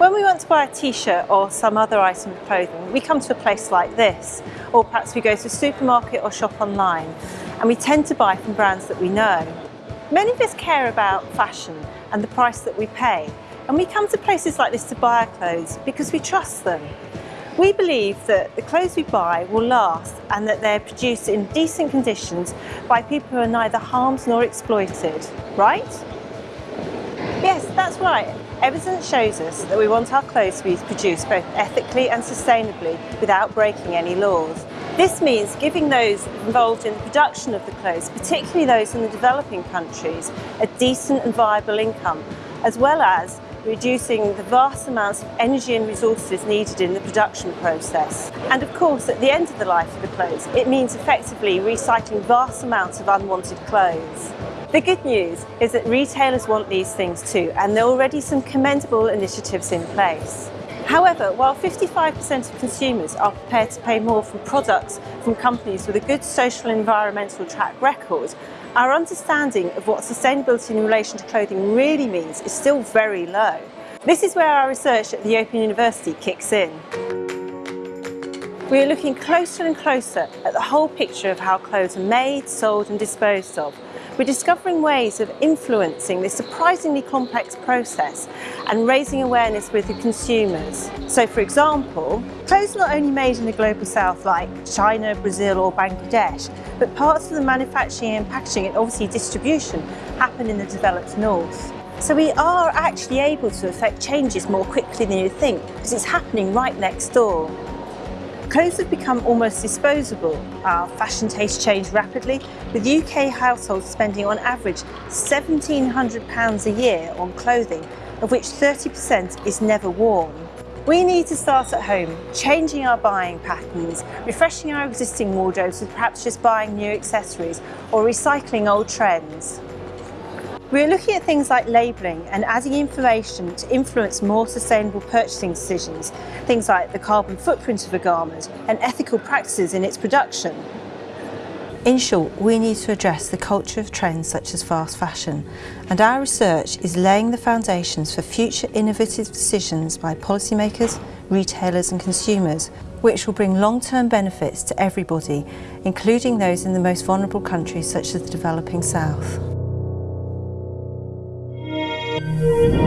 When we want to buy a t-shirt or some other item of clothing, we come to a place like this, or perhaps we go to a supermarket or shop online, and we tend to buy from brands that we know. Many of us care about fashion and the price that we pay, and we come to places like this to buy our clothes because we trust them. We believe that the clothes we buy will last and that they're produced in decent conditions by people who are neither harmed nor exploited, right? That's right. Evidence shows us that we want our clothes to be produced both ethically and sustainably without breaking any laws. This means giving those involved in the production of the clothes, particularly those in the developing countries, a decent and viable income, as well as reducing the vast amounts of energy and resources needed in the production process. And of course, at the end of the life of the clothes, it means effectively recycling vast amounts of unwanted clothes. The good news is that retailers want these things too, and there are already some commendable initiatives in place. However, while 55% of consumers are prepared to pay more for products from companies with a good social and environmental track record, our understanding of what sustainability in relation to clothing really means is still very low. This is where our research at the Open University kicks in. We are looking closer and closer at the whole picture of how clothes are made, sold and disposed of. We're discovering ways of influencing this surprisingly complex process and raising awareness with the consumers. So for example, clothes are not only made in the global south like China, Brazil or Bangladesh, but parts of the manufacturing and packaging and obviously distribution happen in the developed north. So we are actually able to affect changes more quickly than you think because it's happening right next door. Clothes have become almost disposable. Our fashion tastes change rapidly, with UK households spending on average £1,700 a year on clothing, of which 30% is never worn. We need to start at home, changing our buying patterns, refreshing our existing wardrobes with perhaps just buying new accessories or recycling old trends. We're looking at things like labelling and adding information to influence more sustainable purchasing decisions, things like the carbon footprint of a garment and ethical practices in its production. In short, we need to address the culture of trends such as fast fashion, and our research is laying the foundations for future innovative decisions by policymakers, retailers and consumers, which will bring long-term benefits to everybody, including those in the most vulnerable countries such as the developing South. Thank you.